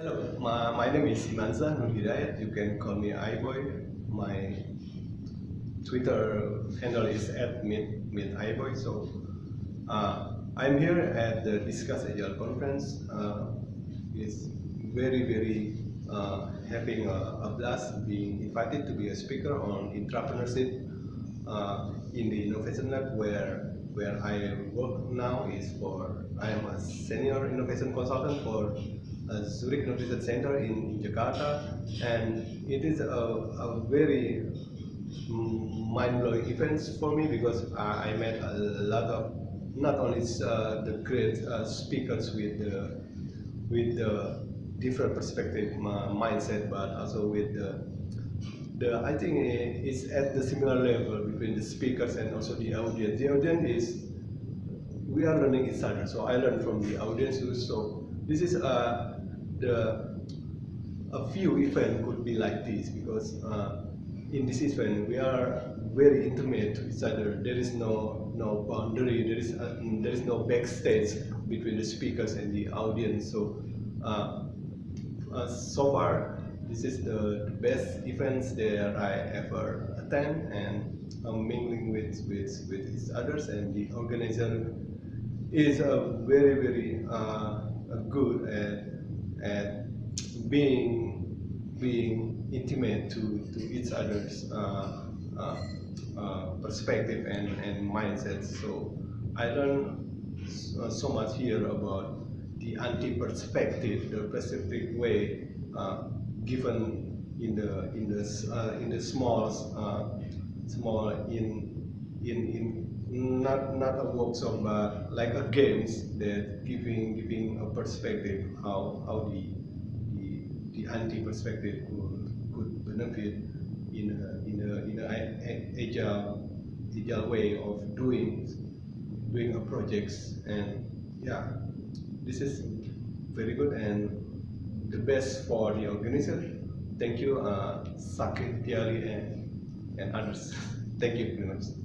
Hello, my, my name is Imanza Nur Hidayat. You can call me iBoy. My Twitter handle is at mid, mid iBoy. So uh, I'm here at the Discuss Agile conference. Uh, it's very, very uh, having a, a, blast being invited to be a speaker on entrepreneurship uh, in the Innovation Lab where where I work now is for I am a senior innovation consultant for Zurich Innovation Center in, in, Jakarta and it is a, a very mind-blowing event for me because I, I, met a lot of not only uh, the great uh, speakers with the with the different perspective mindset but also with the the I think it's at the similar level between the speakers and also the audience. The audience is we are learning each other. So I learn from the audience too. So this is uh, the a few event could be like this because uh, in this event we are very intimate to each other. There is no no boundary. There is uh, there is no backstage between the speakers and the audience. So uh, uh so far this is the best events that I ever attend and I'm mingling with with with each others and the organizer is a very very uh, good at at being being intimate to to each other's uh, uh, uh perspective and and mindset. So I learned so much here about the anti-perspective, the perspective way uh, given in the in the uh, in the small small in not not a workshop but like a games that giving giving a perspective how how the the, the anti perspective could could benefit in a in a in a agile agile way of doing doing a projects. And yeah this is very good and the best for the organizer. Thank you uh, Saket and and others. Thank you very much